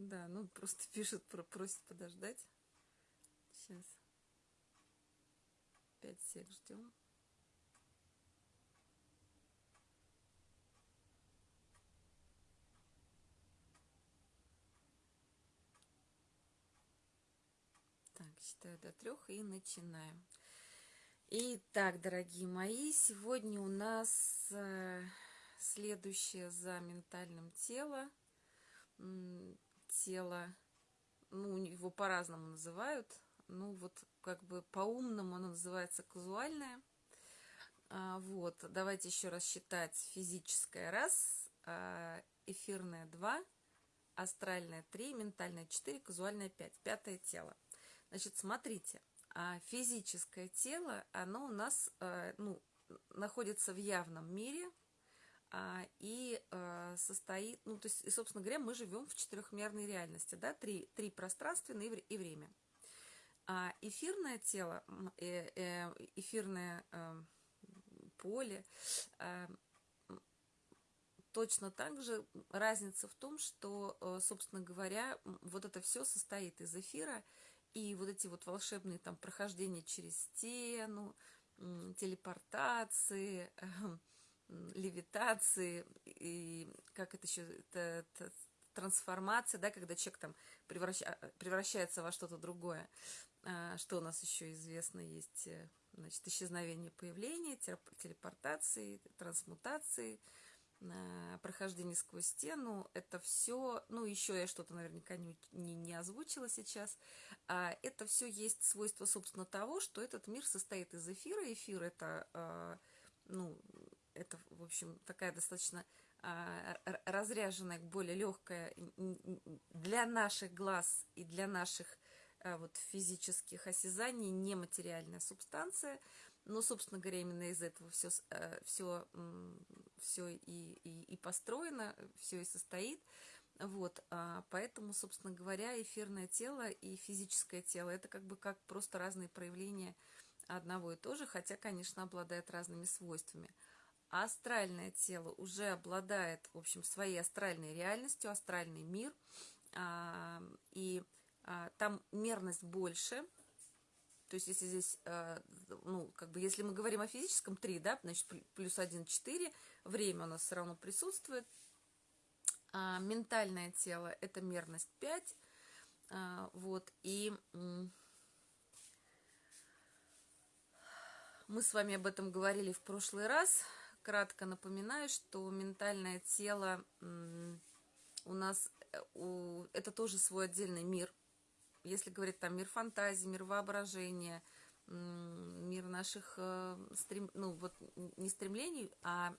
Да, ну просто пишет, просит подождать. Сейчас. Пять сек ждем. Так, считаю до трех и начинаем. Итак, дорогие мои, сегодня у нас э, следующее за ментальным тело. Тело, ну, его по-разному называют. Ну, вот как бы по-умному оно называется казуальное. А, вот, давайте еще раз считать. Физическое раз, а, эфирное два, астральное три, ментальное четыре, казуальное пять. Пятое тело. Значит, смотрите, а физическое тело, оно у нас э, ну, находится в явном мире а, и э, состоит, ну, то есть, и, собственно говоря, мы живем в четырехмерной реальности, да, три, три пространственное и время. А эфирное тело, э, эфирное поле, точно так же разница в том, что, собственно говоря, вот это все состоит из эфира, и вот эти вот волшебные там прохождения через стену, телепортации, левитации, и как это еще, это, это трансформация, да, когда человек там превраща, превращается во что-то другое. А, что у нас еще известно есть, э, значит, исчезновение появления, телепортации, трансмутации – прохождение сквозь стену, это все, ну, еще я что-то наверняка не, не, не озвучила сейчас, а это все есть свойство, собственно, того, что этот мир состоит из эфира. Эфир это, а, ну, это, в общем, такая достаточно а, разряженная, более легкая для наших глаз и для наших а, вот физических осязаний нематериальная субстанция, но, собственно говоря, именно из этого все, все все и, и, и построено, все и состоит. Вот, а, поэтому, собственно говоря, эфирное тело и физическое тело – это как бы как просто разные проявления одного и того же, хотя, конечно, обладает разными свойствами. А астральное тело уже обладает, в общем, своей астральной реальностью, астральный мир, а, и а, там мерность больше – то есть, если здесь, э, ну, как бы, если мы говорим о физическом 3, да, значит, плюс 1, 4, время у нас все равно присутствует. А ментальное тело – это мерность 5. А, вот, и мы с вами об этом говорили в прошлый раз. Кратко напоминаю, что ментальное тело у нас, э, это тоже свой отдельный мир – если говорить там мир фантазии, мир воображения, мир наших э, стрем, ну вот не стремлений, а,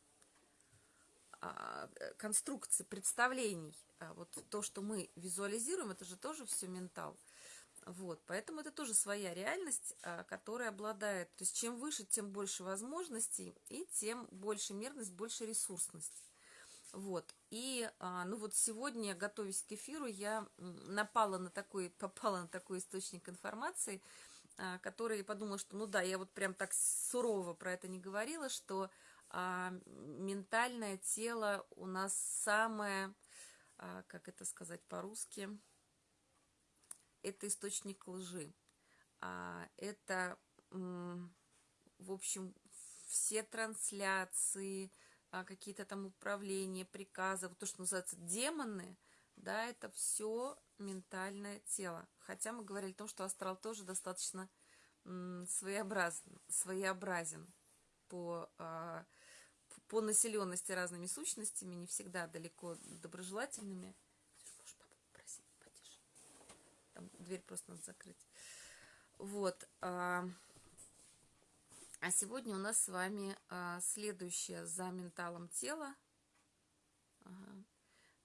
а конструкций, представлений, а вот то, что мы визуализируем, это же тоже все ментал. Вот, поэтому это тоже своя реальность, а, которая обладает, то есть чем выше, тем больше возможностей, и тем больше мерность, больше ресурсность. Вот. И, а, ну вот сегодня, готовясь к эфиру, я напала на такой, попала на такой источник информации, а, который подумала, что, ну да, я вот прям так сурово про это не говорила, что а, ментальное тело у нас самое, а, как это сказать по-русски, это источник лжи. А, это, в общем, все трансляции, а, какие-то там управления, приказы, то, что называется демоны, да, это все ментальное тело. Хотя мы говорили о том, что астрал тоже достаточно своеобразен, своеобразен по, а, по населенности разными сущностями, не всегда далеко доброжелательными. Дверь просто надо закрыть. Вот. А, а сегодня у нас с вами а, следующее за менталом тела. Ага.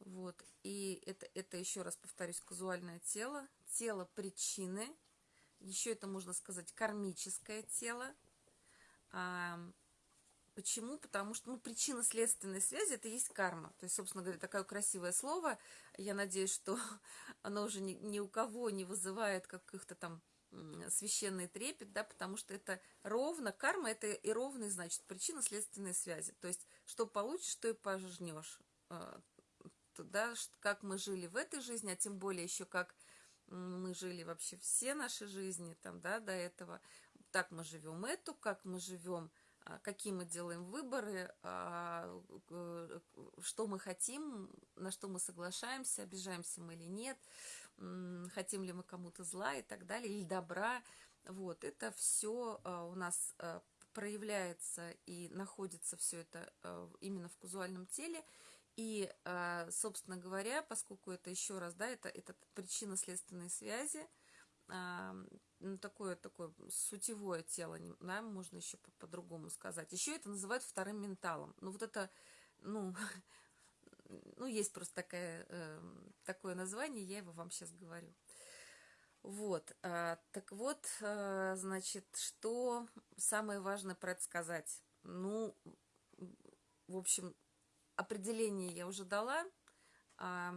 Вот. И это, это еще раз повторюсь, казуальное тело. Тело причины. Еще это можно сказать кармическое тело. Почему? Потому что ну, причина следственной связи это есть карма. То есть, собственно говоря, такое красивое слово. Я надеюсь, что оно уже ни, ни у кого не вызывает каких-то там священный трепет, да, потому что это ровно, карма это и ровный, значит, причина следственной связи. То есть, что получишь, то и пожнешь. А, да, как мы жили в этой жизни, а тем более еще как мы жили вообще все наши жизни там, да, до этого. Так мы живем эту, как мы живем, какие мы делаем выборы, а, что мы хотим, на что мы соглашаемся, обижаемся мы или нет, хотим ли мы кому-то зла и так далее, или добра. Вот, это все а, у нас проявляется и находится все это именно в казуальном теле. И, собственно говоря, поскольку это еще раз, да, это, это причинно-следственные связи, ну, такое, такое сутевое тело, да, можно еще по-другому сказать. Еще это называют вторым менталом. Ну, вот это, ну, ну есть просто такое, э, такое название, я его вам сейчас говорю. Вот, а, так вот, а, значит, что самое важное про это сказать? Ну, в общем, определение я уже дала. А,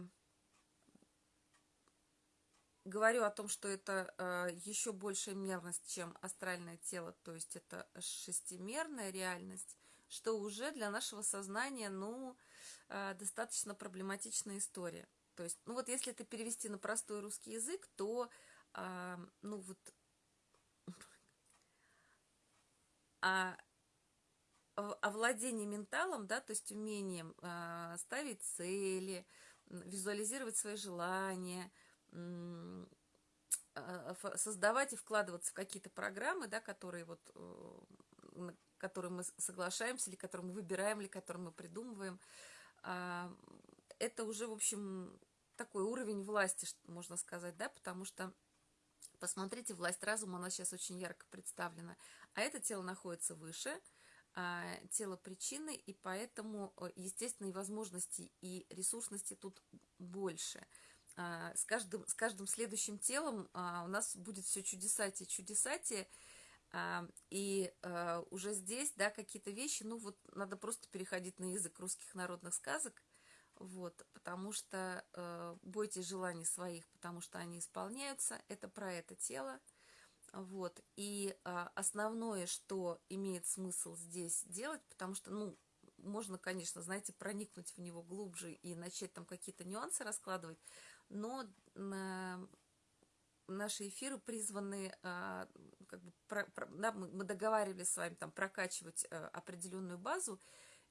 говорю о том, что это э, еще большая мерность, чем астральное тело, то есть это шестимерная реальность, что уже для нашего сознания, ну, э, достаточно проблематичная история. То есть, ну вот если это перевести на простой русский язык, то, э, ну вот, а овладение менталом, да, то есть умением э, ставить цели, визуализировать свои желания – а, создавать и вкладываться в какие-то программы, да, которые вот э, которые мы соглашаемся, или которые мы выбираем, или которые мы придумываем, а, это уже, в общем, такой уровень власти, можно сказать, да, потому что, посмотрите, власть разума, она сейчас очень ярко представлена, а это тело находится выше, а, тело причины, и поэтому, э, естественно, и возможностей, и ресурсности тут больше – а, с каждым, с каждым следующим телом а, у нас будет все чудесатие, чудесатие, а, и уже здесь, да, какие-то вещи, ну вот надо просто переходить на язык русских народных сказок, вот, потому что бойтесь желаний своих, потому что они исполняются, это про это тело, вот, и основное, что имеет смысл здесь делать, потому что, ну, можно, конечно, знаете, проникнуть в него глубже и начать там какие-то нюансы раскладывать, но наши эфиры призваны, а, как бы, про, про, да, мы договаривались с вами там прокачивать э, определенную базу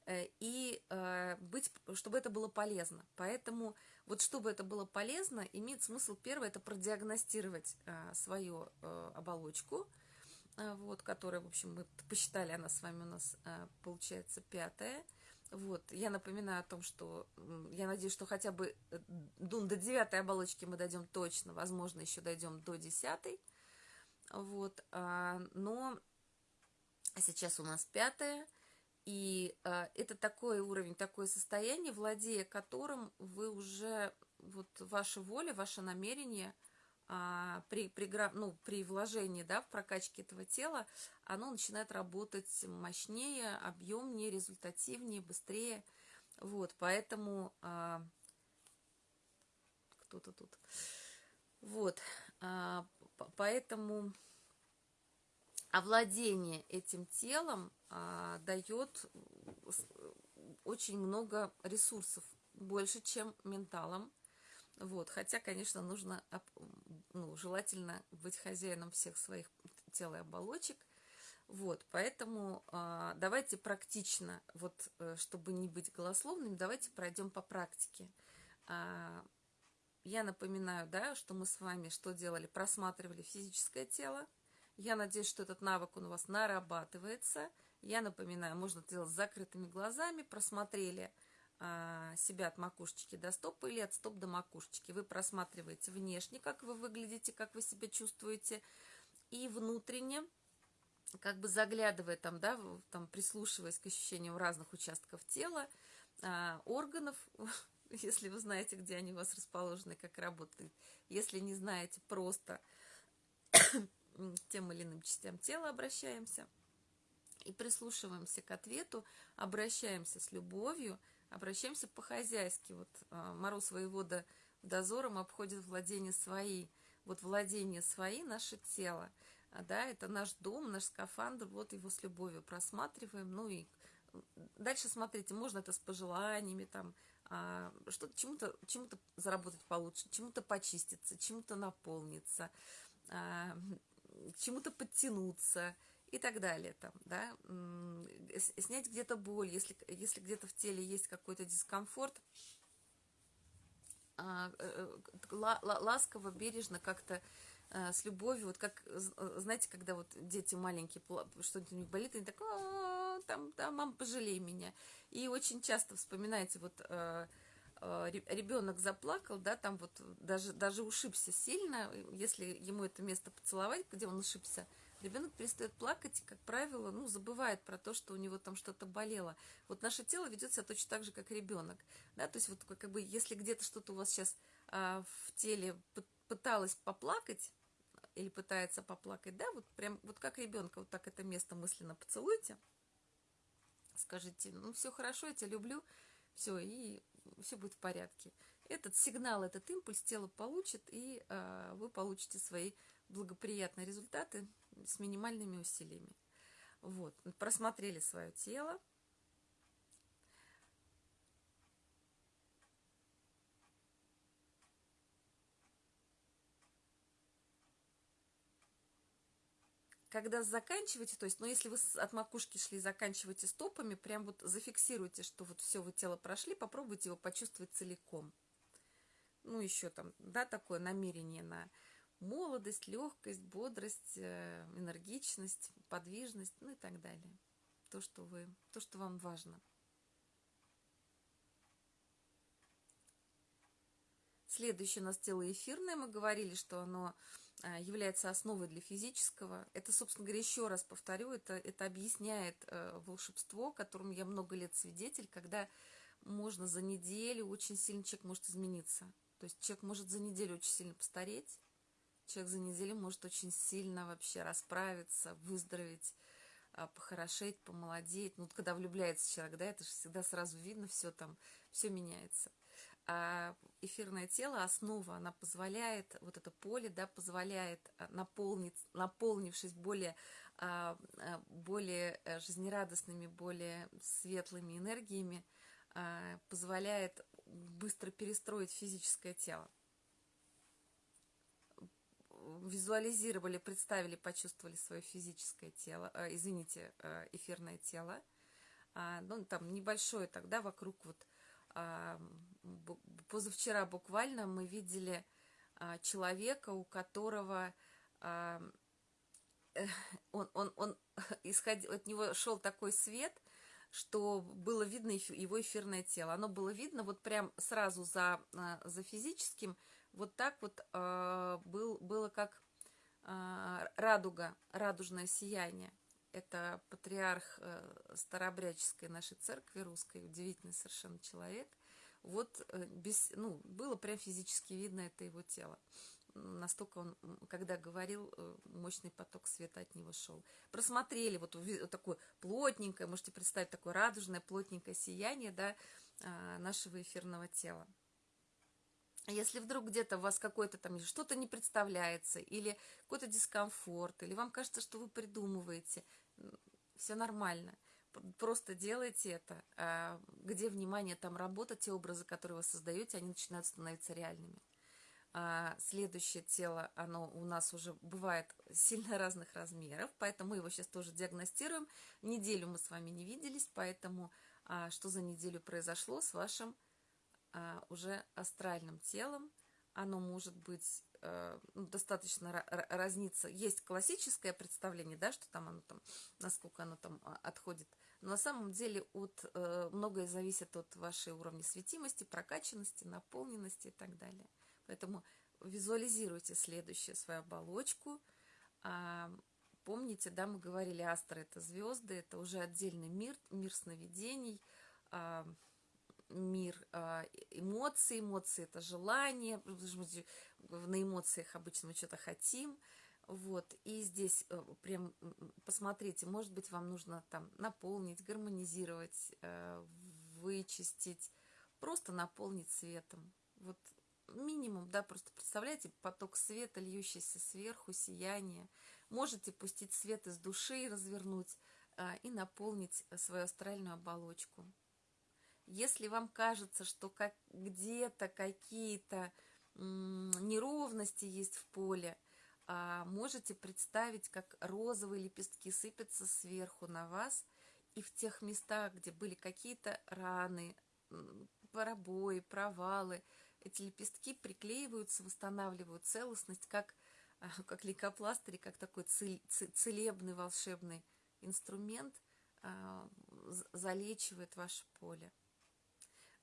э, и э, быть, чтобы это было полезно. Поэтому вот чтобы это было полезно, имеет смысл первое, это продиагностировать свою оболочку, вот, которая, в общем, мы посчитали, она с вами у нас получается пятая – вот, я напоминаю о том, что я надеюсь, что хотя бы э, до девятой оболочки мы дойдем точно, возможно, еще дойдем до десятой. Вот, а, но сейчас у нас пятая, и а, это такой уровень, такое состояние, владея которым вы уже, вот ваша воля, ваше намерение – а, при, при, ну, при вложении да, в прокачке этого тела, оно начинает работать мощнее, объемнее, результативнее, быстрее. Вот, поэтому а, кто-то тут. Вот, а, поэтому овладение этим телом а, дает очень много ресурсов, больше, чем менталом. Вот, хотя, конечно, нужно, ну, желательно быть хозяином всех своих тел и оболочек. Вот, поэтому э, давайте практично, вот, э, чтобы не быть голословными, давайте пройдем по практике. Э, я напоминаю, да, что мы с вами что делали? Просматривали физическое тело. Я надеюсь, что этот навык у вас нарабатывается. Я напоминаю, можно делать с закрытыми глазами. Просмотрели а, себя от макушечки до стопа или от стоп до макушечки. Вы просматриваете внешне, как вы выглядите, как вы себя чувствуете, и внутренне, как бы заглядывая там, да, там прислушиваясь к ощущениям разных участков тела, а, органов, если вы знаете, где они у вас расположены, как работают. Если не знаете, просто тем или иным частям тела обращаемся и прислушиваемся к ответу, обращаемся с любовью, Обращаемся по-хозяйски. Вот а, Мороз воевода дозором обходит владение свои. Вот владение свои – наше тело. А, да, это наш дом, наш скафандр, вот его с любовью просматриваем. Ну и дальше смотрите, можно это с пожеланиями, там, а, что чему-то чему заработать получше, чему-то почиститься, чему-то наполниться, чему-то подтянуться и так далее. Там, да? Снять где-то боль, если, если где-то в теле есть какой-то дискомфорт, а, э, э, ласково, бережно как-то э, с любовью, вот как, знаете, когда вот дети маленькие, что-нибудь у них болит, они так, там, да, мам, пожалей меня. И очень часто вспоминаете, вот ребенок заплакал, да, там вот даже, даже ушибся сильно, если ему это место поцеловать, где он ушибся, ребенок перестает плакать и, как правило, ну, забывает про то, что у него там что-то болело. Вот наше тело ведет себя точно так же, как ребенок. Да? То есть вот как бы если где-то что-то у вас сейчас а, в теле пыталось поплакать, или пытается поплакать, да, вот прям вот как ребенка, вот так это место мысленно поцелуйте, скажите, ну все хорошо, я тебя люблю, все, и все будет в порядке. Этот сигнал, этот импульс тело получит, и э, вы получите свои благоприятные результаты с минимальными усилиями. Вот, просмотрели свое тело. Когда заканчиваете, то есть, ну, если вы от макушки шли, заканчиваете стопами, прям вот зафиксируйте, что вот все, вы тело прошли, попробуйте его почувствовать целиком. Ну, еще там, да, такое намерение на молодость, легкость, бодрость, э, энергичность, подвижность, ну и так далее. То, что, вы, то, что вам важно. Следующее у нас тело эфирное. Мы говорили, что оно э, является основой для физического. Это, собственно говоря, еще раз повторю, это, это объясняет э, волшебство, которому я много лет свидетель, когда можно за неделю очень сильно человек может измениться. То есть человек может за неделю очень сильно постареть, человек за неделю может очень сильно вообще расправиться, выздороветь, а, похорошеть, помолодеть. Ну, вот когда влюбляется человек, да, это же всегда сразу видно, все там, все меняется. А эфирное тело, основа, она позволяет, вот это поле, да, позволяет а, наполнить, наполнившись более, а, более э, жизнерадостными, более светлыми энергиями, позволяет быстро перестроить физическое тело визуализировали, представили, почувствовали свое физическое тело, э, извините, э, эфирное тело, а, ну, там небольшое тогда вокруг вот, а, позавчера буквально мы видели а, человека, у которого а, он, он, он исходил, от него шел такой свет, что было видно его эфирное тело. Оно было видно вот прям сразу за, а, за физическим, вот так вот э, был, было как э, радуга, радужное сияние. Это патриарх э, старообрядческой нашей церкви русской, удивительный совершенно человек. Вот э, без, ну, было прям физически видно это его тело. Настолько он, когда говорил, э, мощный поток света от него шел. Просмотрели вот, вот такое плотненькое, можете представить, такое радужное, плотненькое сияние да, э, нашего эфирного тела. Если вдруг где-то у вас какое-то там что-то не представляется, или какой-то дискомфорт, или вам кажется, что вы придумываете, все нормально. Просто делайте это. А где внимание, там работа, те образы, которые вы создаете, они начинают становиться реальными. А следующее тело, оно у нас уже бывает сильно разных размеров, поэтому мы его сейчас тоже диагностируем. Неделю мы с вами не виделись, поэтому а, что за неделю произошло с вашим а, уже астральным телом. Оно может быть э, ну, достаточно разниться. Есть классическое представление, да, что там оно там, насколько оно там а, отходит. Но на самом деле от, э, многое зависит от вашей уровня светимости, прокачанности, наполненности и так далее. Поэтому визуализируйте следующее свою оболочку. А, помните, да, мы говорили, астры это звезды, это уже отдельный мир, мир сновидений, мир э, эмоций, эмоции это желание, на эмоциях обычно мы что-то хотим, вот, и здесь э, прям посмотрите, может быть, вам нужно там наполнить, гармонизировать, э, вычистить, просто наполнить светом, вот минимум, да, просто представляете поток света, льющийся сверху, сияние, можете пустить свет из души, развернуть и наполнить свою астральную оболочку. Если вам кажется, что как, где-то какие-то неровности есть в поле, а, можете представить, как розовые лепестки сыпятся сверху на вас, и в тех местах, где были какие-то раны, пробои, провалы, эти лепестки приклеиваются, восстанавливают целостность, как, как лейкопластырь, как такой целебный волшебный инструмент а, залечивает ваше поле.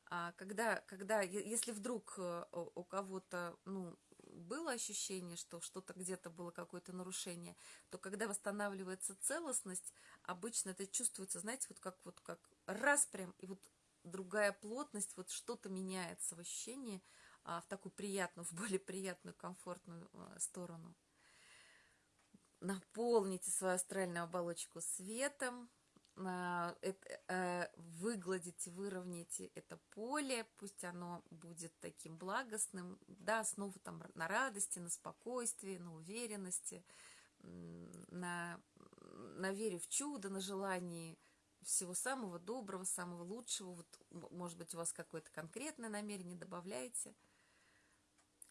А когда, когда, если вдруг э, у кого-то, ну, было ощущение, что что-то где-то было какое-то нарушение, то когда восстанавливается целостность, обычно это чувствуется, знаете, вот как вот как раз прям, и вот другая плотность, вот что-то меняется в ощущении а, в такую приятную, в более приятную, комфортную а, сторону. Наполните свою астральную оболочку светом, Э, выгладите, выровняйте это поле, пусть оно будет таким благостным, да, снова там на радости, на спокойствии, на уверенности, на, на вере в чудо, на желании всего самого доброго, самого лучшего. Вот, может быть, у вас какое-то конкретное намерение, добавляйте.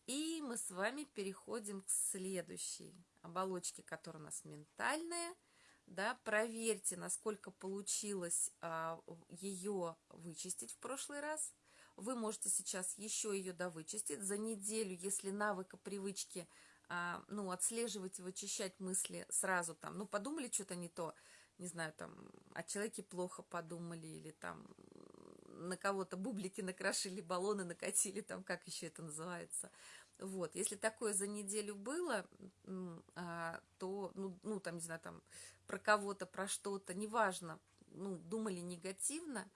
И мы с вами переходим к следующей оболочке, которая у нас ментальная – да, проверьте, насколько получилось а, ее вычистить в прошлый раз. Вы можете сейчас еще ее довычистить. За неделю, если навыка, привычки, а, ну, отслеживать и вычищать мысли сразу там, ну, подумали что-то не то, не знаю, там, о человеке плохо подумали, или там на кого-то бублики накрошили, баллоны накатили, там, как еще это называется – вот, если такое за неделю было, а, то, ну, ну там, не знаю, там, про кого-то, про что-то, неважно, ну, думали негативно,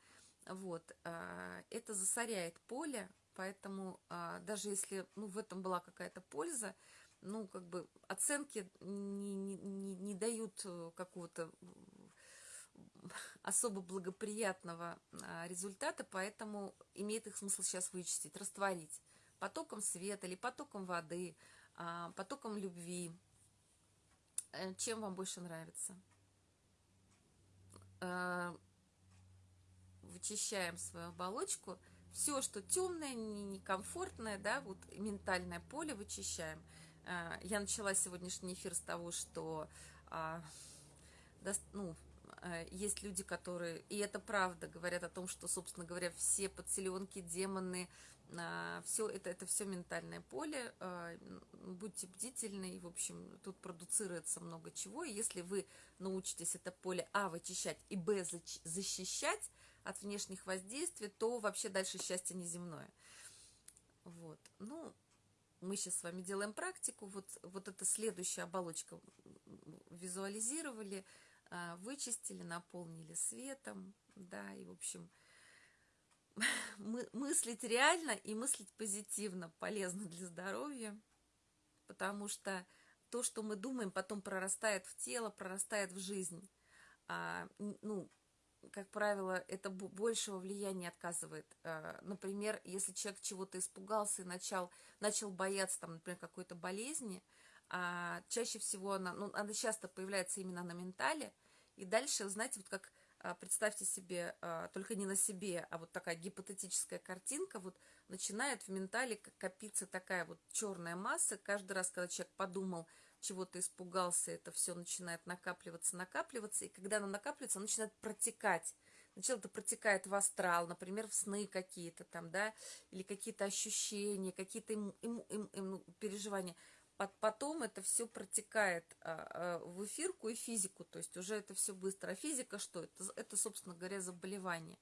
вот, а, это засоряет поле, поэтому а, даже если, ну, в этом была какая-то польза, ну, как бы оценки не, не, не, не дают э, какого-то особо благоприятного результата, поэтому имеет их смысл сейчас вычистить, растворить потоком света или потоком воды, а, потоком любви. Э, чем вам больше нравится? Э, вычищаем свою оболочку. Все, что темное, некомфортное, да, вот ментальное поле вычищаем. Э, я начала сегодняшний эфир с того, что а, ну, есть люди, которые, и это правда, говорят о том, что, собственно говоря, все подселенки, демоны, все это, это все ментальное поле, а, будьте бдительны, и, в общем, тут продуцируется много чего, и если вы научитесь это поле, а, вычищать, и, б, защищать от внешних воздействий, то вообще дальше счастье неземное. Вот, ну, мы сейчас с вами делаем практику, вот, вот эта следующая оболочка визуализировали, а, вычистили, наполнили светом, да, и, в общем, мы, мыслить реально и мыслить позитивно полезно для здоровья, потому что то, что мы думаем, потом прорастает в тело, прорастает в жизнь. А, ну, как правило, это большего влияния отказывает. А, например, если человек чего-то испугался и начал, начал бояться, там, например, какой-то болезни, а чаще всего она, ну, она часто появляется именно на ментале, и дальше, знаете, вот как представьте себе, а, только не на себе, а вот такая гипотетическая картинка, вот начинает в ментале копиться такая вот черная масса. Каждый раз, когда человек подумал, чего-то испугался, это все начинает накапливаться, накапливаться, и когда оно накапливается, оно начинает протекать. Сначала это протекает в астрал, например, в сны какие-то там, да, или какие-то ощущения, какие-то им, им, им, им переживания потом это все протекает а, а, в эфирку и физику, то есть уже это все быстро. А физика что? Это, это собственно говоря, заболевание.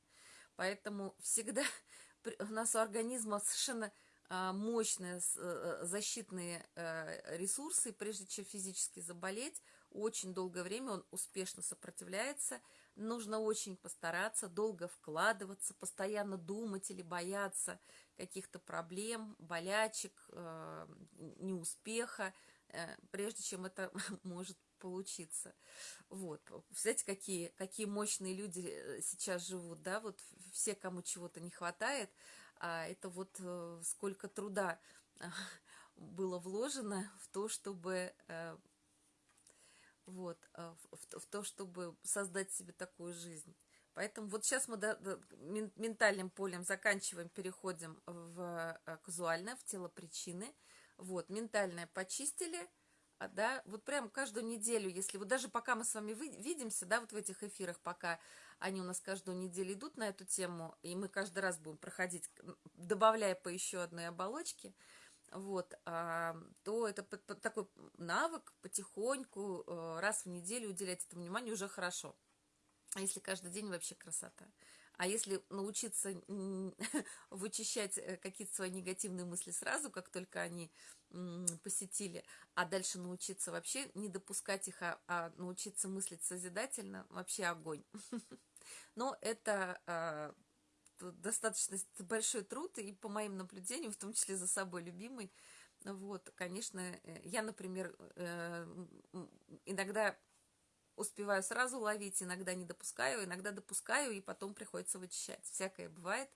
Поэтому всегда у нас у организма совершенно а, мощные э, защитные э, ресурсы, прежде чем физически заболеть, очень долгое время он успешно сопротивляется, нужно очень постараться, долго вкладываться, постоянно думать или бояться каких-то проблем, болячек, э, неуспеха, э, прежде чем это может получиться. Вот. Знаете, какие, какие мощные люди э, сейчас живут, да, вот все, кому чего-то не хватает, а это вот сколько труда было вложено в то, чтобы вот, в, в то, чтобы создать себе такую жизнь. Поэтому вот сейчас мы до, до, ментальным полем заканчиваем, переходим в э, казуальное, в тело причины. Вот, ментальное почистили, а, да, вот прям каждую неделю, если вот даже пока мы с вами вы, видимся, да, вот в этих эфирах, пока они у нас каждую неделю идут на эту тему, и мы каждый раз будем проходить, добавляя по еще одной оболочке, вот, а, то это такой навык потихоньку, э, раз в неделю уделять этому внимание уже хорошо. А если каждый день, вообще красота. А если научиться вычищать э, какие-то свои негативные мысли сразу, как только они посетили, а дальше научиться вообще не допускать их, а, а научиться мыслить созидательно, вообще огонь. Но это а, достаточно большой труд, и по моим наблюдениям, в том числе за собой любимый, вот, конечно, э, я, например, э, иногда успеваю сразу ловить, иногда не допускаю, иногда допускаю, и потом приходится вычищать. Всякое бывает.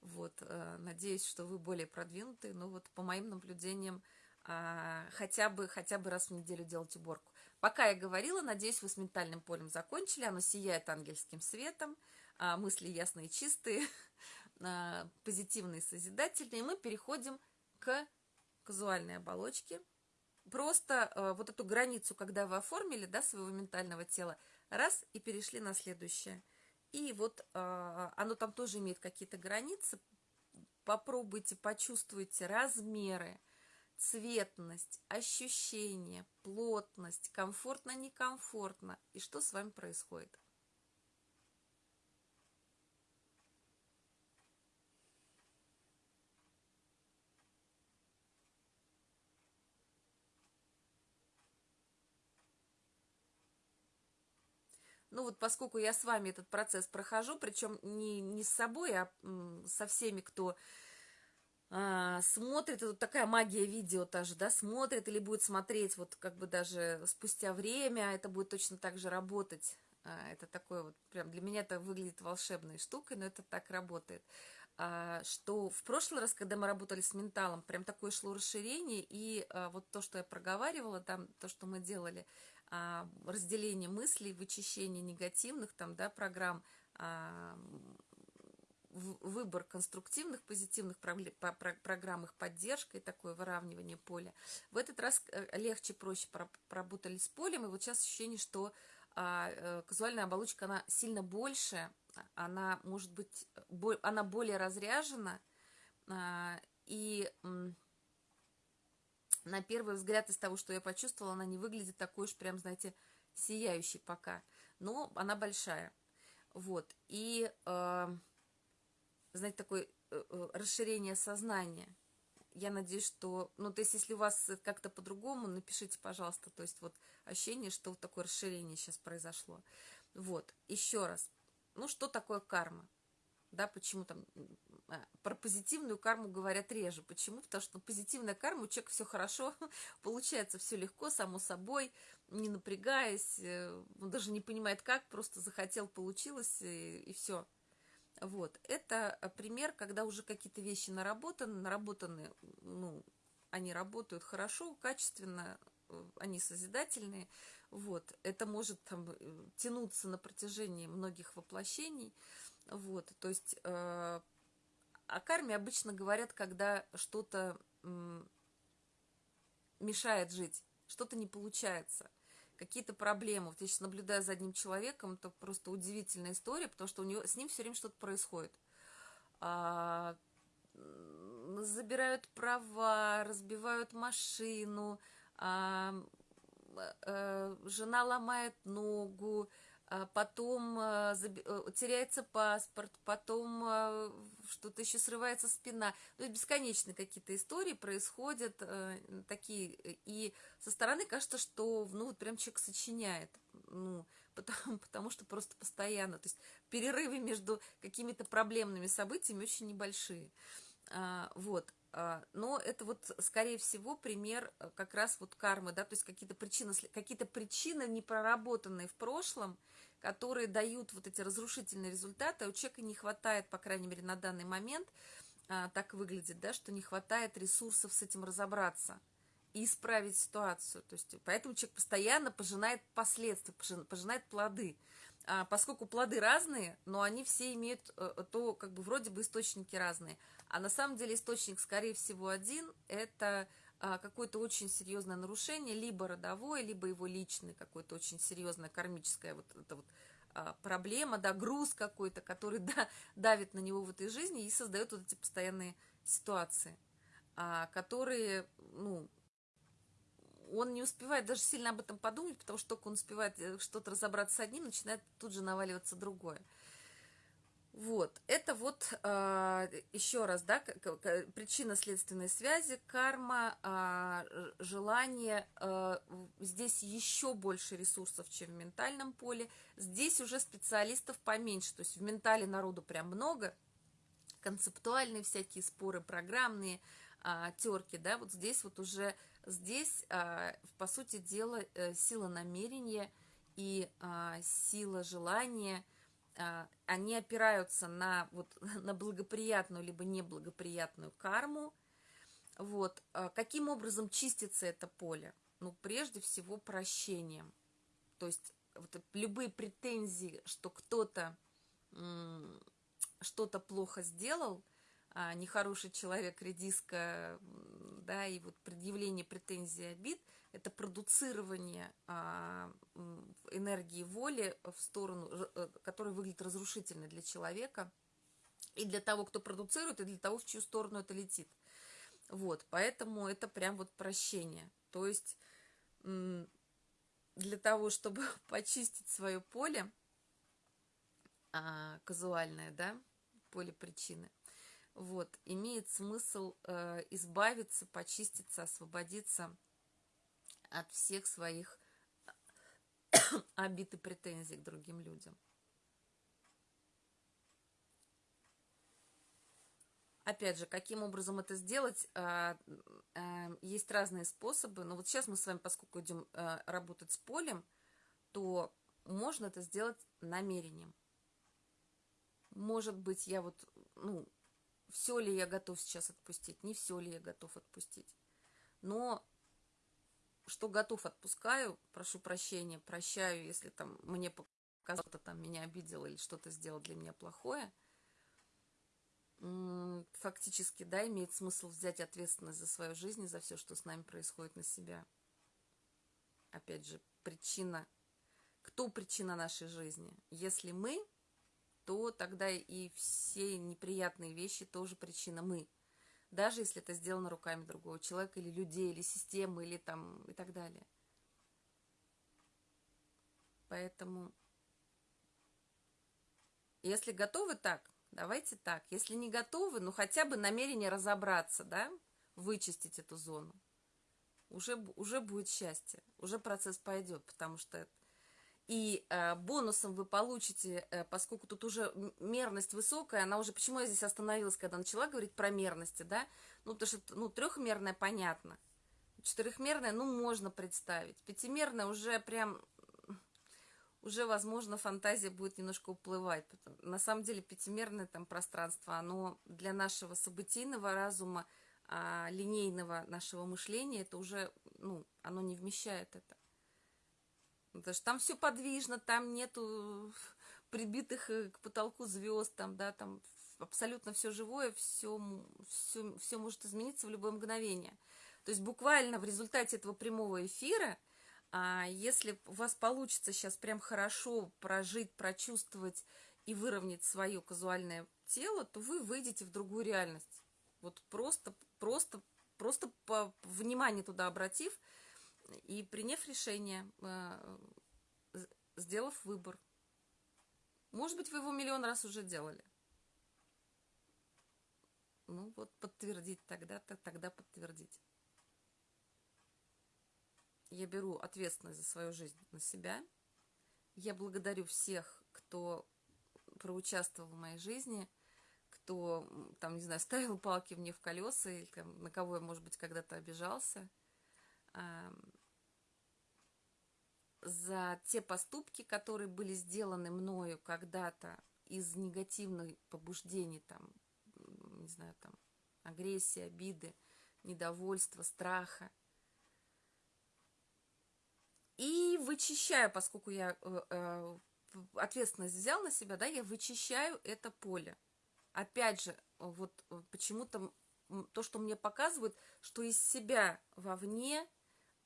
Вот, э, надеюсь, что вы более продвинутые, но вот по моим наблюдениям а, хотя бы, хотя бы раз в неделю делать уборку. Пока я говорила, надеюсь, вы с ментальным полем закончили, оно сияет ангельским светом, мысли ясные, чистые, а, позитивные, созидательные. Мы переходим к казуальной оболочке. Просто а, вот эту границу, когда вы оформили, да, своего ментального тела, раз, и перешли на следующее. И вот оно там тоже имеет какие-то границы. Попробуйте, почувствуйте размеры, цветность, ощущение, плотность, комфортно-некомфортно. И что с вами происходит? Ну вот поскольку я с вами этот процесс прохожу, причем не, не с собой, а со всеми, кто а, смотрит, это вот такая магия видео тоже, да, смотрит или будет смотреть вот как бы даже спустя время, это будет точно так же работать. А, это такое вот, прям для меня это выглядит волшебной штукой, но это так работает. А, что в прошлый раз, когда мы работали с менталом, прям такое шло расширение, и а, вот то, что я проговаривала, там, то, что мы делали – а, разделение мыслей, вычищение негативных там, да, программ, а, выбор конструктивных, позитивных программ, их поддержка и такое выравнивание поля. В этот раз э, легче, проще поработали с полем, и вот сейчас ощущение, что а, э, казуальная оболочка, она сильно больше, она может быть, она более разряжена, и на первый взгляд из того, что я почувствовала, она не выглядит такой уж прям, знаете, сияющей пока. Но она большая. Вот. И, э, знаете, такое э, э, расширение сознания. Я надеюсь, что... Ну, то есть, если у вас как-то по-другому, напишите, пожалуйста. То есть, вот ощущение, что вот такое расширение сейчас произошло. Вот. Еще раз. Ну, что такое карма? Да, почему там про позитивную карму говорят реже. Почему? Потому что позитивная карма, у человека все хорошо, получается все легко, само собой, не напрягаясь, э, он даже не понимает как, просто захотел, получилось, и, и все. Вот, это пример, когда уже какие-то вещи наработаны, наработаны, ну, они работают хорошо, качественно, э, они созидательные, вот, это может там э, тянуться на протяжении многих воплощений, вот, то есть о карме обычно говорят, когда что-то мешает жить, что-то не получается, какие-то проблемы. Вот я сейчас наблюдаю за одним человеком, это просто удивительная история, потому что у него, с ним все время что-то происходит. А, забирают права, разбивают машину, а, а, жена ломает ногу, а потом э, э, теряется паспорт, потом что-то еще срывается спина. То есть бесконечные какие-то истории происходят такие, и со стороны кажется, что ну вот прям человек сочиняет, ну, потому, потому что просто постоянно, то есть перерывы между какими-то проблемными событиями очень небольшие. А, вот, а, но это вот, скорее всего, пример как раз вот кармы, да, то есть какие-то причины, какие-то причины, не проработанные в прошлом, которые дают вот эти разрушительные результаты, а у человека не хватает, по крайней мере, на данный момент, а, так выглядит, да, что не хватает ресурсов с этим разобраться и исправить ситуацию. То есть, поэтому человек постоянно пожинает последствия, пожинает плоды. а, поскольку плоды разные, но они все имеют э, то, как бы вроде бы источники разные. А на самом деле источник, скорее всего, один – это какое-то очень серьезное нарушение, либо родовое, либо его личное, какое-то очень серьезное кармическое вот это вот а, проблема, да, груз какой-то, который да, давит на него в этой жизни и создает вот эти постоянные ситуации, которые, ну, он не успевает даже сильно об этом подумать, потому что только он успевает э, что-то разобраться с одним, начинает тут же наваливаться другое. Вот, это вот а, еще раз, да, причинно-следственной связи, карма, э, желание, э, здесь еще больше ресурсов, чем в ментальном поле, здесь уже специалистов поменьше, то есть в ментале народу прям много, концептуальные всякие споры, программные терки, да, вот здесь вот уже Здесь, а, по сути дела, э, сила намерения и а, сила желания, а, они опираются на, вот, на благоприятную либо неблагоприятную карму. Вот. Каким образом чистится это поле? Ну, прежде всего, прощением. То есть вот любые претензии, что кто-то что-то плохо сделал, нехороший человек, редиска, да, и вот предъявление претензий обид – это продуцирование а, энергии воли в сторону, э, которая выглядит разрушительной для человека, и для того, кто продуцирует, и для того, в чью сторону это летит. Вот, поэтому это прям вот прощение. То есть для того, чтобы почистить свое поле а, казуальное, да, поле причины, вот, имеет смысл э, избавиться, почиститься, освободиться от всех своих обид и претензий к другим людям. Опять же, каким образом это сделать, э, э, есть разные способы, но вот сейчас мы с вами, поскольку идем э, работать с полем, то можно это сделать намерением. Может быть, я вот, ну, все ли я готов сейчас отпустить, не все ли я готов отпустить. Но что готов, отпускаю, прошу прощения, прощаю, если там мне показал, кто там меня обидел или что-то сделал для меня плохое. Фактически, да, имеет смысл взять ответственность за свою жизнь и за все, что с нами происходит на себя. Опять же, причина. Кто причина нашей жизни? Если мы, то тогда и все неприятные вещи тоже причина мы. Даже если это сделано руками другого человека, или людей, или системы, или там и так далее. Поэтому, если готовы так, давайте так. Если не готовы, ну хотя бы намерение разобраться, да, вычистить эту зону. Уже, уже будет счастье, уже процесс пойдет, потому что и э, бонусом вы получите, э, поскольку тут уже мерность высокая, она уже, почему я здесь остановилась, когда начала говорить про мерности, да, ну, потому что, ну, трехмерная понятно, четырехмерная, ну, можно представить, пятимерная уже прям, уже, возможно, фантазия будет немножко уплывать, на самом деле пятимерное там пространство, оно для нашего событийного разума, а, линейного нашего мышления, это уже, ну, оно не вмещает это. Потому что там все подвижно, там нету прибитых э, к потолку звезд, там, да, там абсолютно все живое, все, все, все может измениться в любое мгновение. То есть буквально в результате этого прямого эфира, а, если у вас получится сейчас прям хорошо прожить, прочувствовать и выровнять свое казуальное тело, то вы выйдете в другую реальность. Вот просто, просто, просто по внимание туда обратив – и приняв решение, э, сделав выбор. Может быть, вы его миллион раз уже делали. Ну вот подтвердить тогда-то, тогда подтвердить. Я беру ответственность за свою жизнь на себя. Я благодарю всех, кто проучаствовал в моей жизни, кто, там, не знаю, ставил палки мне в колеса, или там, на кого я, может быть, когда-то обижался за те поступки, которые были сделаны мною когда-то из негативных побуждений, там, не знаю, там, агрессии, обиды, недовольства, страха. И вычищаю, поскольку я э, э, ответственность взял на себя, да, я вычищаю это поле. Опять же, вот э, почему-то то, что мне показывают, что из себя вовне,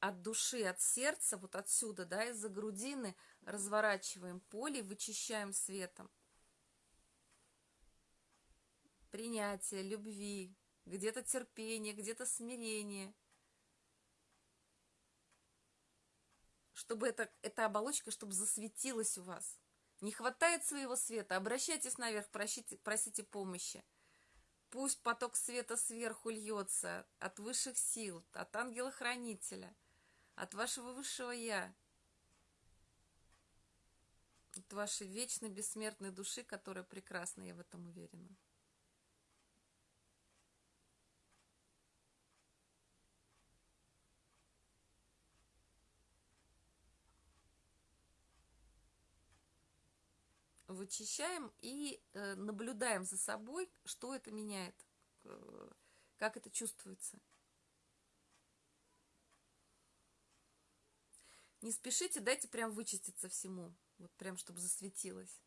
от души, от сердца, вот отсюда, да, из-за грудины разворачиваем поле, вычищаем светом. Принятие, любви, где-то терпение, где-то смирение. Чтобы это, эта оболочка, чтобы засветилась у вас. Не хватает своего света, обращайтесь наверх, просите, просите помощи. Пусть поток света сверху льется от высших сил, от ангела-хранителя, от вашего высшего Я, от вашей вечной бессмертной души, которая прекрасна, я в этом уверена. вычищаем и э, наблюдаем за собой, что это меняет, э, как это чувствуется. Не спешите, дайте прям вычиститься всему, вот прям, чтобы засветилось.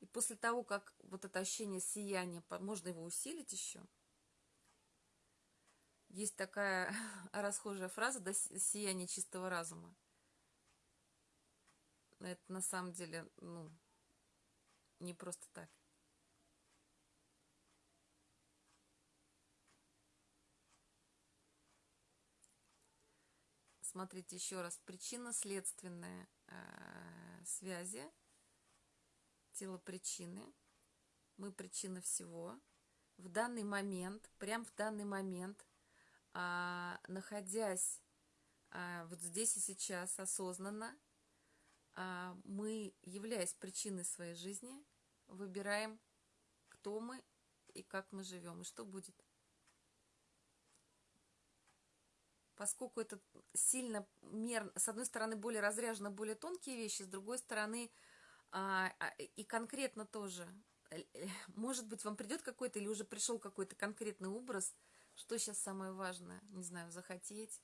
И после того, как вот это ощущение сияния, можно его усилить еще. Есть такая расхожая фраза, да, сияние чистого разума это на самом деле, ну, не просто так. Смотрите еще раз. Причинно-следственные э, связи. Тело причины. Мы причина всего. В данный момент, прям в данный момент, э, находясь э, вот здесь и сейчас осознанно, а, мы, являясь причиной своей жизни, выбираем, кто мы и как мы живем, и что будет. Поскольку это сильно мер, с одной стороны, более разряжено, более тонкие вещи, с другой стороны, а, а, и конкретно тоже. Э, э, может быть, вам придет какой-то или уже пришел какой-то конкретный образ, что сейчас самое важное, не знаю, захотеть.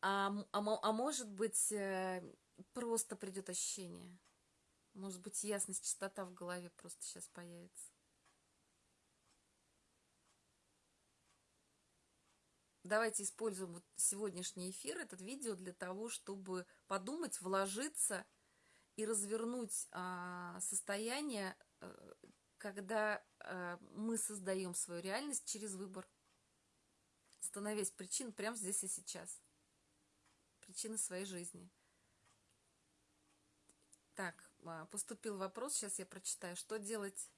А, а, а может быть, э, просто придет ощущение. Может быть, ясность, чистота в голове просто сейчас появится. Давайте используем вот сегодняшний эфир, этот видео для того, чтобы подумать, вложиться и развернуть а, состояние, а, когда а, мы создаем свою реальность через выбор, становясь причин прямо здесь и сейчас. Причины своей жизни. Так, а, поступил вопрос, сейчас я прочитаю. Что делать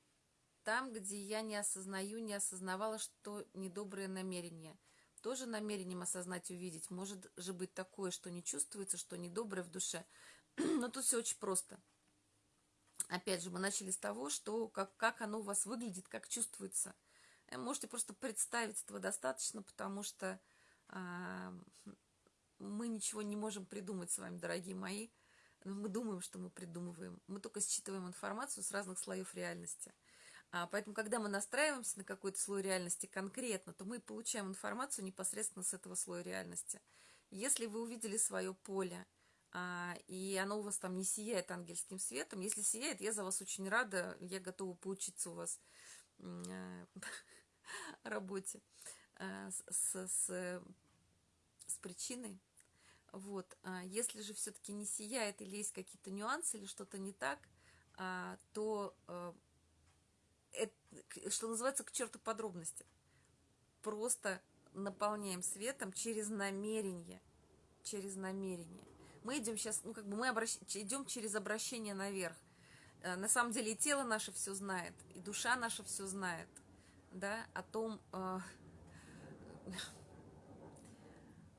там, где я не осознаю, не осознавала, что недоброе намерение? Тоже намерением осознать, увидеть. Может же быть такое, что не чувствуется, что недоброе в душе. Но тут все очень просто. Опять же, мы начали с того, что как, как оно у вас выглядит, как чувствуется. Э, можете просто представить этого достаточно, потому что а, мы ничего не можем придумать с вами, дорогие мои. Мы думаем, что мы придумываем. Мы только считываем информацию с разных слоев реальности. А, поэтому, когда мы настраиваемся на какой-то слой реальности конкретно, то мы получаем информацию непосредственно с этого слоя реальности. Если вы увидели свое поле, а, и оно у вас там не сияет ангельским светом, если сияет, я за вас очень рада, я готова поучиться у вас э, работе э, с, с, с причиной, вот. А если же все-таки не сияет или есть какие-то нюансы или что-то не так, то, э, это, что называется, к черту подробности. Просто наполняем светом через намерение. Через намерение. Мы идем сейчас, ну, как бы мы обращ... идем через обращение наверх. Э, на самом деле и тело наше все знает, и душа наша все знает, да, о том, э,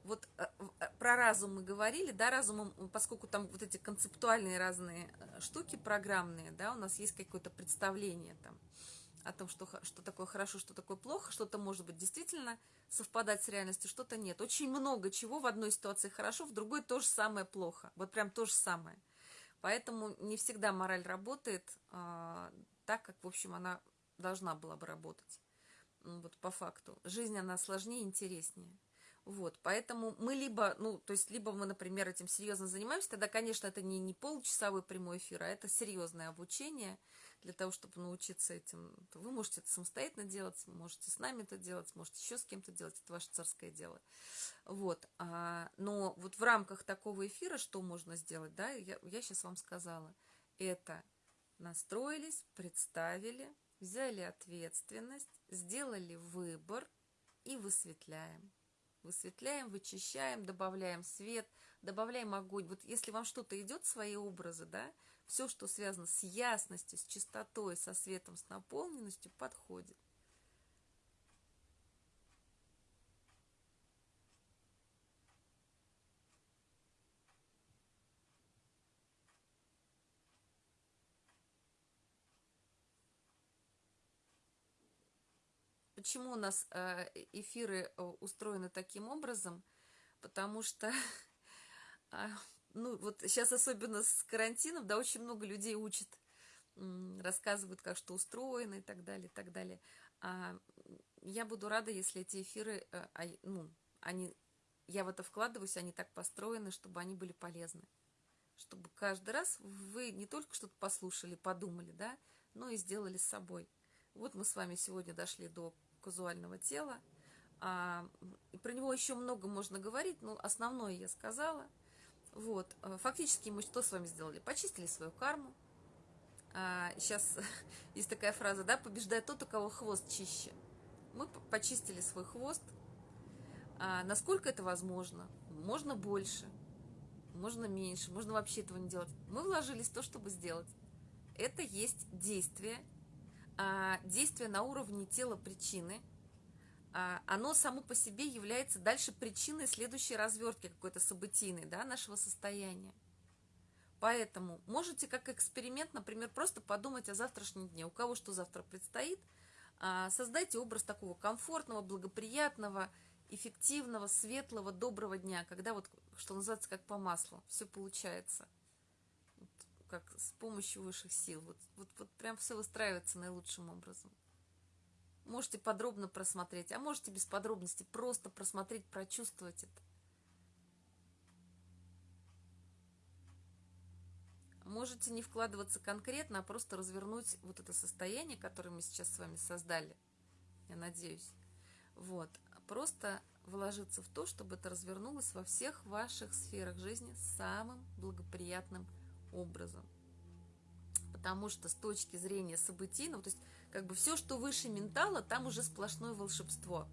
вот э, э, про разум мы говорили, да, разумом, поскольку там вот эти концептуальные разные э, штуки программные, да, у нас есть какое-то представление там о том, что, что такое хорошо, что такое плохо, что-то может быть действительно совпадать с реальностью, что-то нет. Очень много чего в одной ситуации хорошо, в другой то же самое плохо. Вот прям то же самое. Поэтому не всегда мораль работает а, так, как, в общем, она должна была бы работать. Вот по факту. Жизнь, она сложнее и интереснее. Вот, поэтому мы либо, ну, то есть, либо мы, например, этим серьезно занимаемся, тогда, конечно, это не, не получасовой прямой эфир, а это серьезное обучение для того, чтобы научиться этим. Вы можете это самостоятельно делать, можете с нами это делать, можете еще с кем-то делать, это ваше царское дело. Вот, а, но вот в рамках такого эфира что можно сделать, да, я, я сейчас вам сказала, это настроились, представили, взяли ответственность, сделали выбор и высветляем высветляем, вычищаем, добавляем свет, добавляем огонь. Вот если вам что-то идет, свои образы, да, все, что связано с ясностью, с чистотой, со светом, с наполненностью, подходит. Почему у нас э, эфиры э, устроены таким образом? Потому что, а, ну, вот сейчас особенно с карантином, да, очень много людей учат, рассказывают, как что устроено и так далее, и так далее. А я буду рада, если эти эфиры, э, ну, они, я в это вкладываюсь, они так построены, чтобы они были полезны. Чтобы каждый раз вы не только что-то послушали, подумали, да, но и сделали с собой. Вот мы с вами сегодня дошли до казуального тела. А, про него еще много можно говорить, но основное я сказала. Вот. А, фактически мы что с вами сделали? Почистили свою карму. А, сейчас есть такая фраза, да, побеждает тот, у кого хвост чище. Мы почистили свой хвост. А, насколько это возможно? Можно больше, можно меньше, можно вообще этого не делать. Мы вложились в то, чтобы сделать. Это есть действие, действие на уровне тела причины, а, оно само по себе является дальше причиной следующей развертки какой-то событийной, да, нашего состояния. Поэтому можете как эксперимент, например, просто подумать о завтрашнем дне. У кого что завтра предстоит, а, создайте образ такого комфортного, благоприятного, эффективного, светлого, доброго дня, когда вот, что называется, как по маслу, все получается как с помощью высших сил. Вот, вот, вот прям все выстраивается наилучшим образом. Можете подробно просмотреть, а можете без подробностей просто просмотреть, прочувствовать это. Можете не вкладываться конкретно, а просто развернуть вот это состояние, которое мы сейчас с вами создали, я надеюсь. Вот. Просто вложиться в то, чтобы это развернулось во всех ваших сферах жизни самым благоприятным образом. Потому что с точки зрения событийного, то есть как бы все, что выше ментала, там уже сплошное волшебство.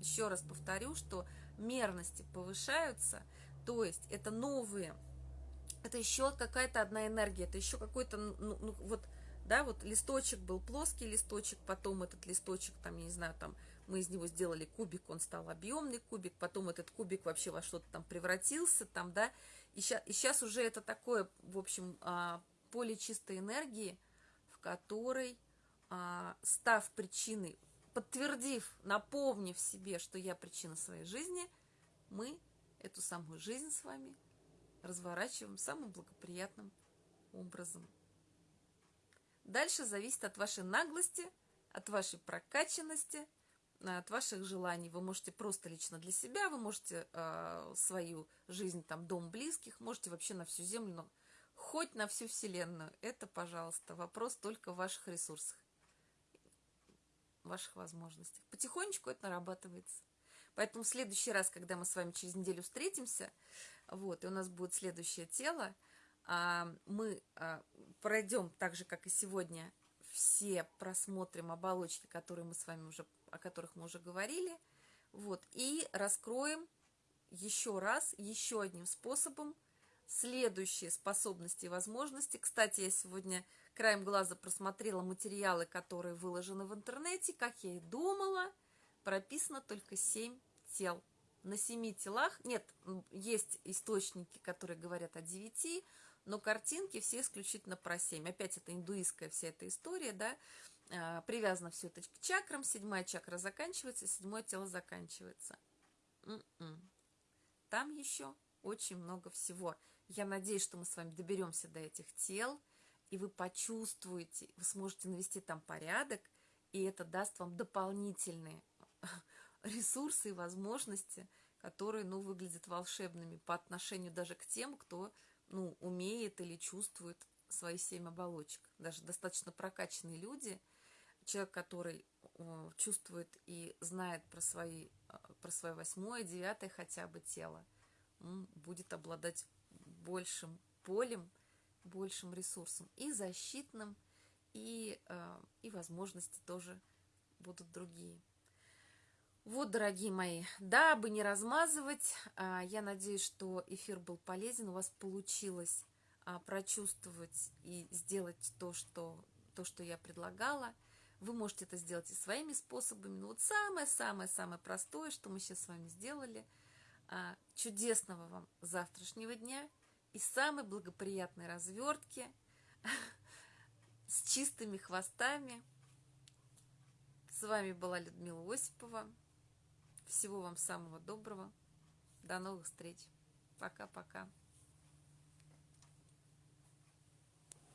Еще раз повторю, что мерности повышаются, то есть это новые, это еще какая-то одна энергия, это еще какой-то, ну, ну, вот, да, вот листочек был плоский листочек, потом этот листочек, там, я не знаю, там, мы из него сделали кубик, он стал объемный кубик, потом этот кубик вообще во что-то там превратился, там, да, и сейчас, и сейчас уже это такое, в общем, а, поле чистой энергии, в которой, а, став причиной, подтвердив, напомнив себе, что я причина своей жизни, мы эту самую жизнь с вами разворачиваем самым благоприятным образом. Дальше зависит от вашей наглости, от вашей прокачанности – от ваших желаний. Вы можете просто лично для себя, вы можете э, свою жизнь, там, дом близких, можете вообще на всю землю, но хоть на всю вселенную. Это, пожалуйста, вопрос только в ваших ресурсах, ваших возможностях. Потихонечку это нарабатывается. Поэтому в следующий раз, когда мы с вами через неделю встретимся, вот, и у нас будет следующее тело, а, мы а, пройдем так же, как и сегодня, все просмотрим оболочки, которые мы с вами уже о которых мы уже говорили. Вот, и раскроем еще раз, еще одним способом следующие способности и возможности. Кстати, я сегодня краем глаза просмотрела материалы, которые выложены в интернете. Как я и думала, прописано только 7 тел. На 7 телах, нет, есть источники, которые говорят о 9, но картинки все исключительно про 7. Опять это индуистская вся эта история, да, привязано все это к чакрам, седьмая чакра заканчивается, седьмое тело заканчивается. М-м. Там еще очень много всего. Я надеюсь, что мы с вами доберемся до этих тел, и вы почувствуете, вы сможете навести там порядок, и это даст вам дополнительные ресурсы и возможности которые, ну, выглядят волшебными по отношению даже к тем, кто, ну, умеет или чувствует свои семь оболочек. Даже достаточно прокачанные люди, человек, который чувствует и знает про, свои, а, про свое восьмое, девятое хотя бы тело, будет обладать большим полем, большим ресурсом и защитным, и, а, и возможности тоже будут другие. Вот, дорогие мои, дабы не размазывать, а, я надеюсь, что эфир был полезен, у вас получилось прочувствовать и сделать то, что, то, что я предлагала. Вы можете это сделать и своими способами. Но вот самое-самое-самое простое, что мы сейчас с вами сделали. А, чудесного вам завтрашнего дня и самой благоприятной развертки с чистыми хвостами. С вами была Людмила Осипова. Всего вам самого доброго. До новых встреч. Пока-пока.